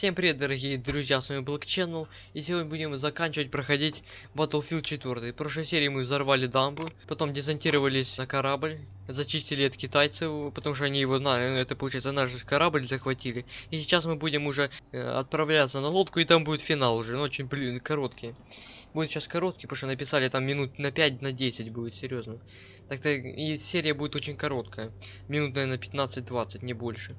Всем привет, дорогие друзья, с вами Black Channel, и сегодня будем заканчивать проходить Battlefield 4. В прошлой серии мы взорвали дамбу, потом десантировались на корабль, зачистили от китайцев, потому что они его, на, это получается наш корабль захватили. И сейчас мы будем уже э, отправляться на лодку, и там будет финал уже, ну очень, блин, короткий. Будет сейчас короткий, потому что написали там минут на 5, на 10 будет, серьезно. Так-то и серия будет очень короткая, минут, наверное, 15-20, не больше.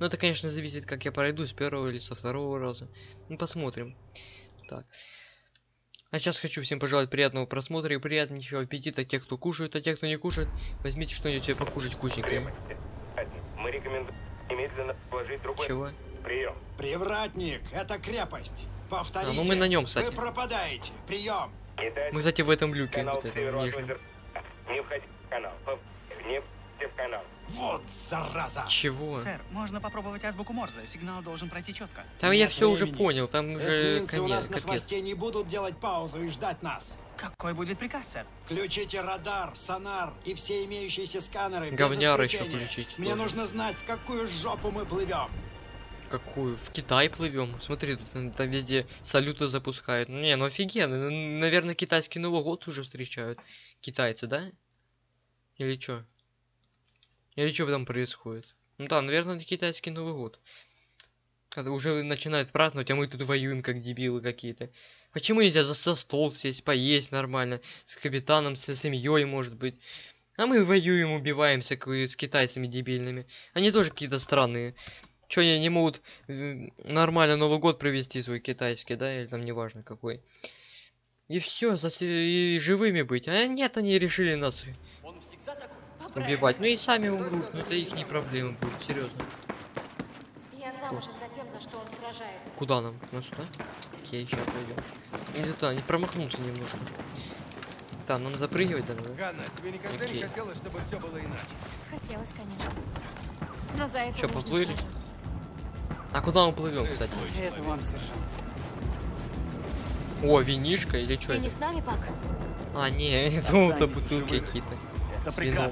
Но это, конечно, зависит, как я пройду, с первого или со второго раза. Ну, посмотрим. Так. А сейчас хочу всем пожелать приятного просмотра и приятнейшего аппетита тех, кто кушает, а тех, кто не кушает, возьмите что-нибудь себе покушать вкусненькое. Мы рекомендуем немедленно положить другой Чего? прием. Привратник, это крепость. Повторите. А, ну мы на нем, кстати. Вы пропадаете. Прием. Мы, кстати, в этом люке. канал Вот этом. Не входи в канал. Не входи в канал. Вот зараза. Чего? Сэр, можно попробовать азбуку Морзе. Сигнал должен пройти четко. Там я Нет все уже понял, там уже Эсминцы у конец, нас на капец. хвосте не будут делать паузу и ждать нас. Какой будет приказ, сэр? Включите радар, сонар и все имеющиеся сканеры. Говняр еще включить Мне тоже. нужно знать, в какую жопу мы плывем. Какую? В Китай плывем. Смотри, тут там везде салюты запускают. Ну, Не, ну офигенно. Наверное, китайский Новый год уже встречают. Китайцы, да? Или чё? Или что там происходит? Ну да, наверное, это китайский Новый год. Когда уже начинают праздновать, а мы тут воюем как дебилы какие-то. Почему нельзя за за стол сесть, поесть нормально, с капитаном, со семьей, может быть? А мы воюем, убиваемся с китайцами дебильными. Они тоже какие-то странные. Чё они не могут э, нормально Новый год провести свой китайский, да, или там неважно какой. И все, и живыми быть. А нет, они решили нас убивать. Ну и сами умрут, но это их не проблема будет, серьезно. Я замужем за тем, за что он сражается. Куда нам? Ну сюда? Окей, сейчас пойдем. Не туда, не промахнулся немножко. Да, надо запрыгивать, да, надо. Ганна, тебе никогда Окей. не хотелось, чтобы все было иначе? Хотелось, конечно. Но за это нужно поплыли? сражаться. А куда мы плывем, кстати? Это вам, сержант. О, винишка или что Ты не это? с нами, Пак? А, не, я думал, это бутылки какие-то. Это вином.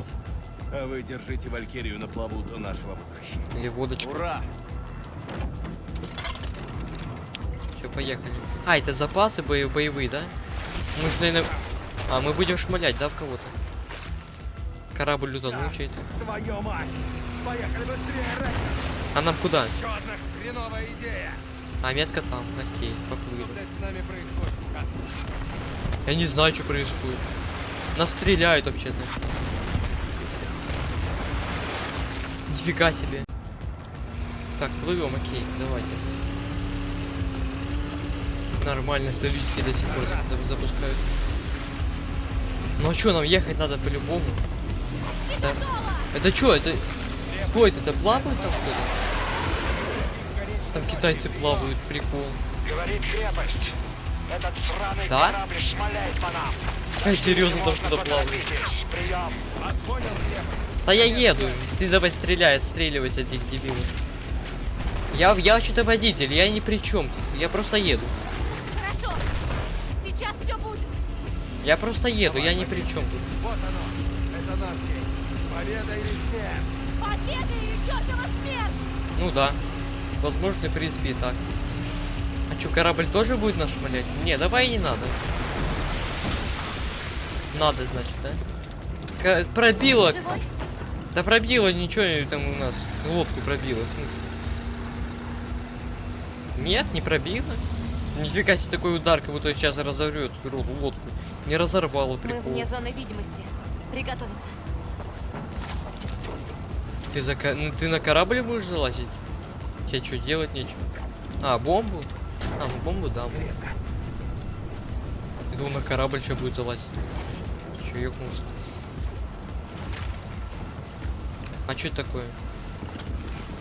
А вы держите Валькирию на плаву до нашего возвращения. Или водочка. Ура! Все, поехали. А, это запасы бои- боевые, да? Мы ж, наверное... А, мы будем шмалять, да, в кого-то? Корабль утонул чей-то. Твою мать! Поехали быстрее, Рэй! А нам куда? Еще одна хреновая идея! А, метка там. Окей, Что, поплыли. блядь, с нами происходит? Ганна? Я не знаю, что происходит. Нас стреляют вообще-то. Нифига себе. Так, плывем, окей, давайте. Нормально, салютики до сих пор за- запускают. Ну а что, нам ехать надо по-любому? Это, это что, это... Кто это? Это плавают там кто-то? Там китайцы плавают, прикол. Говорит крепость. Этот сраный Да? корабль шмаляет по нам. Эй, серьезно там кто-то плавает. Прием. Понял, крепость? Да я еду. Ты давай стреляй, отстреливать этих дебилов. Я, я что-то водитель, я ни при чем. Я просто еду. Хорошо. Сейчас все будет. Я просто еду, я ни при чем тут. Вот оно. Это наш день. Победа или смерть? Победа или чертова смерть! Ну да. Возможно, в принципе, и так. А что, корабль тоже будет нас шмалять? Не, давай не надо. Надо, значит, да? Ка- пробило. Живой? Да пробило ничего там у нас. Лодку пробило, в смысле? Нет, не пробило. Нифига себе такой удар, как будто сейчас разорвет лодку. Не разорвало Мы прикол. вне зоны видимости. Приготовиться. Ты, за ну, ты на корабль будешь залазить? Тебе что, делать нечего? А, бомбу? А, ну бомбу, да. Я думал, на корабль что будет залазить. Че, ёкнулся? А что это такое?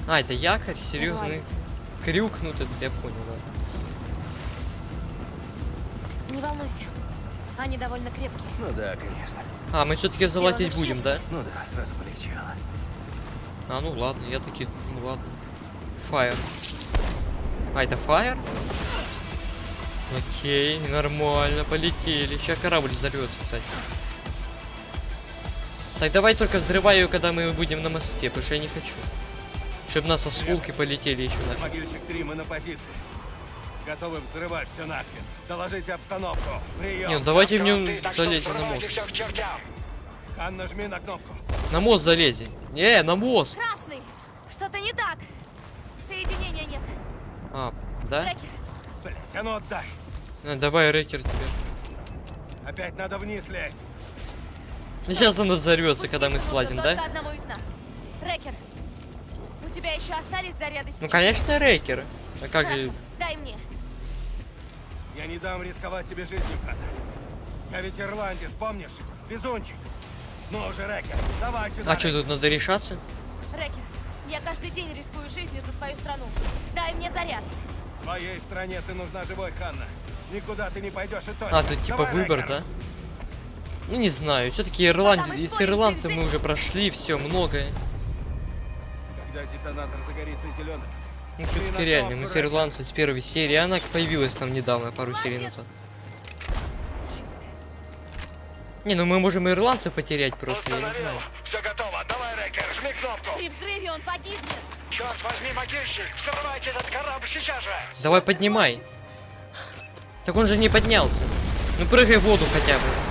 А, это якорь? Серьезно? Нравится. Крюк, ну это я понял, да. Не волнуйся. Они довольно крепкие. Ну да, конечно. А, мы все-таки залазить будем, да? Ну да, сразу полегчало. А, ну ладно, я таки, ну ладно. Фаер. А, это фаер? Окей, нормально, полетели. Сейчас корабль взорвется, кстати. Так давай только взрывай ее, когда мы будем на мосте, потому что я не хочу. Чтобы нас осколки полетели еще нафиг. Могильщик 3, мы на позиции. Готовы взрывать все нахрен. Доложите обстановку. Прием. Не, ну давайте в нем залезем на мост. Хан, нажми на кнопку. На мост залезем. Не, на мост. Красный! Что-то не так! Соединения нет. А, да? Блять, а ну отдай. Ну, давай рэкер тебе. Опять надо вниз лезть. Ну, сейчас оно взорвется, когда мы слазим, да? Трекер, у тебя еще остались заряды Ну, конечно, рэкер. А как Хорошо, же... дай мне. Я не дам рисковать тебе жизнью, Хан. Я ведь ирландец, помнишь? Везунчик. Ну уже, Рэкер, давай сюда. А что, тут надо решаться? Рекер, я каждый день рискую жизнью за свою страну. Дай мне заряд. Своей стране ты нужна живой, Ханна. Никуда ты не пойдешь и точно. А, тут типа Давай, выбор, Рэкер. да? Ну, не знаю. Все-таки Если история ирландцы мы уже прошли, все, многое. Когда детонатор загорится зеленым, Ну, все-таки реально, мы с ирландцы с первой серии, она появилась там недавно, пару серий назад. Не, ну мы можем и ирландцев потерять просто, я не знаю. Все готово. Давай, Рекер, жми кнопку. При взрыве он погибнет. Черт возьми, могильщик, взрывайте этот корабль сейчас же. Давай поднимай. Так он же не поднялся. Ну прыгай в воду хотя бы.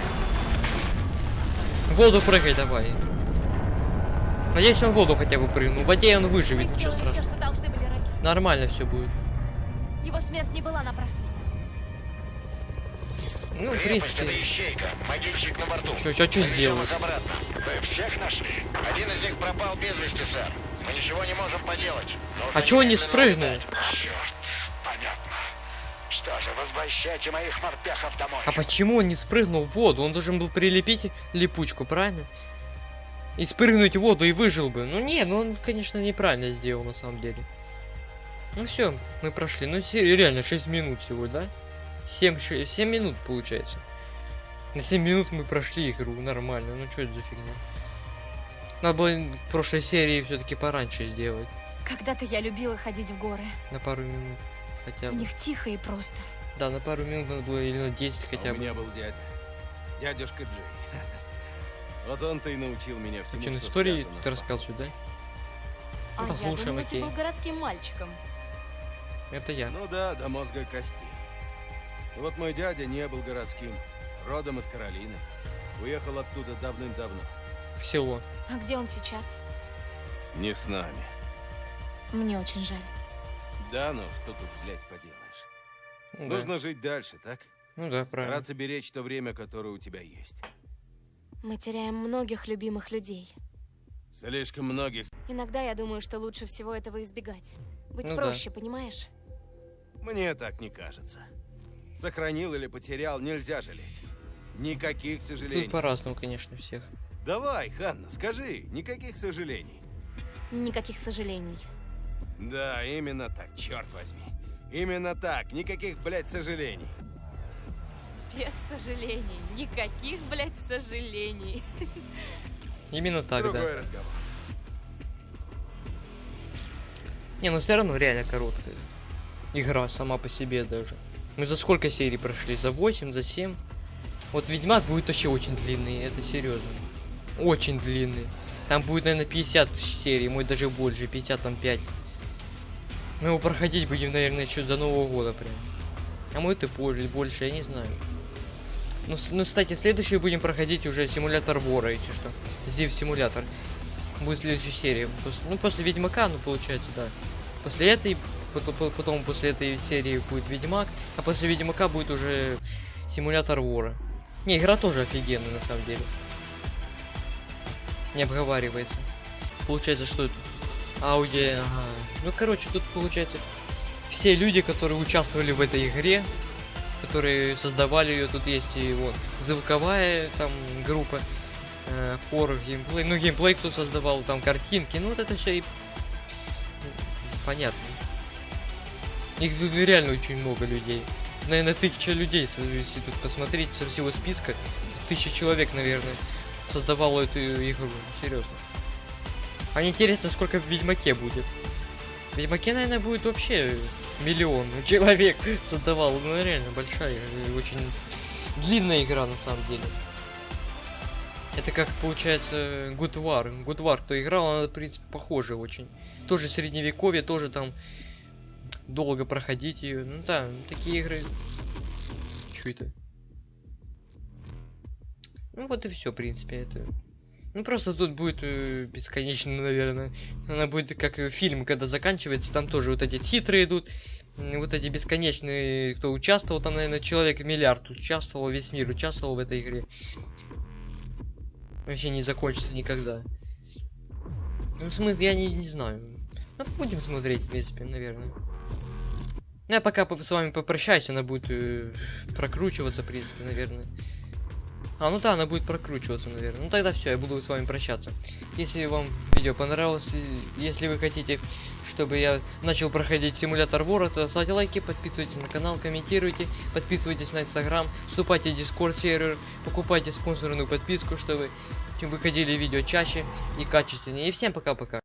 В воду прыгай давай. Надеюсь, он в воду хотя бы прыгнул. В воде он Мы выживет, ничего сделали все, страшного. что Рекер. Нормально все будет. Его смерть не была напрасной. Ну, в принципе. чё- чё Повезем сделаешь? их обратно. Вы всех нашли? Один из них пропал без вести, сэр. Мы ничего не можем поделать. Нужно А он не спрыгнул? Черт. Что же, возвращайте моих морпехов домой. А почему он не спрыгнул в воду? Он должен был прилепить липучку, правильно? И спрыгнуть в воду и выжил бы. Ну не, ну он, конечно, неправильно сделал на самом деле. Ну все, мы прошли. Ну реально 6 минут всего, да? 7, 6, 7 минут получается. На 7 минут мы прошли игру, нормально. Ну что это за фигня? Надо было в прошлой серии все-таки пораньше сделать. Когда-то я любила ходить в горы. На пару минут хотя бы. них тихо и просто. Да, на пару минут надо было или на 10 хотя А у бы. меня был дядя. Дядюшка Джей. Вот он-то и научил меня всему, Что, что истории ты с рассказывай, да? А я послушаем, думала, окей. ты был городским мальчиком. Это я. Ну да, до мозга кости. Вот мой дядя не был городским. Родом из Каролины. Уехал оттуда давным-давно. В село. А где он сейчас? Не с нами. Мне очень жаль. Да, ну что тут, блядь, поделаешь. Ну да. Нужно жить дальше, так? Ну да, правильно. Стараться беречь то время, которое у тебя есть. Мы теряем многих любимых людей. Слишком многих. Иногда я думаю, что лучше всего этого избегать. Быть Ну да. проще, понимаешь? Мне так не кажется. Сохранил или потерял, нельзя жалеть. Никаких сожалений. Тут по-разному, конечно, всех. Давай, Ханна, скажи, никаких сожалений. Никаких сожалений. Да, именно так, черт возьми. Именно так, никаких, блядь, сожалений. Без сожалений. Никаких, блядь, сожалений. Именно так, Другой да. разговор. Не, ну все равно реально короткая. Игра сама по себе даже. Мы за сколько серий прошли? За 8, за 7? Вот Ведьмак будет вообще очень длинный, это серьезно. Очень длинный. Там будет, наверное, 50 серий, мой даже больше, 50 там 5. Мы его проходить будем, наверное, еще до Нового года прям. А и позже, больше, я не знаю. Ну, ну, кстати, следующий будем проходить уже симулятор вора, если что. Зив симулятор. Будет следующая серия. Пос- ну, после Ведьмака, ну, получается, да. После этой, потом, по- потом после этой серии будет Ведьмак, а после Ведьмака будет уже симулятор вора. Не, игра тоже офигенная, на самом деле. Не обговаривается. Получается, что это? Ауди, ага. Ну, короче, тут получается все люди, которые участвовали в этой игре, которые создавали ее, тут есть и вот звуковая там группа, э, геймплей, ну геймплей кто создавал, там картинки, ну вот это все и м, понятно. Их тут реально очень много людей. Наверное, тысяча людей, если тут посмотреть со всего списка, тысяча человек, наверное, создавало эту игру, серьезно. А интересно, сколько в Ведьмаке будет. В Ведьмаке, наверное, будет вообще миллион человек создавал. Ну, реально большая, и очень длинная игра на самом деле. Это как получается. Good War, кто играл, она, в принципе, похожа очень. Тоже средневековье, тоже там долго проходить ее. Ну да, такие игры. Чё это? Ну вот и все, в принципе, это. Ну просто тут будет э, бесконечно, наверное. Она будет как э, фильм, когда заканчивается, там тоже вот эти титры идут. Вот эти бесконечные, кто участвовал, там, наверное, человек миллиард участвовал, весь мир участвовал в этой игре. Вообще не закончится никогда. Ну, в смысле, я не, не знаю. Ну, будем смотреть, в принципе, наверное. Ну, я пока по- с вами попрощаюсь, она будет э, прокручиваться, в принципе, наверное. А, ну да, она будет прокручиваться, наверное. Ну тогда все, я буду с вами прощаться. Если вам видео понравилось, если вы хотите, чтобы я начал проходить симулятор вора, то ставьте лайки, подписывайтесь на канал, комментируйте, подписывайтесь на инстаграм, вступайте в дискорд сервер, покупайте спонсорную подписку, чтобы выходили видео чаще и качественнее. И всем пока-пока.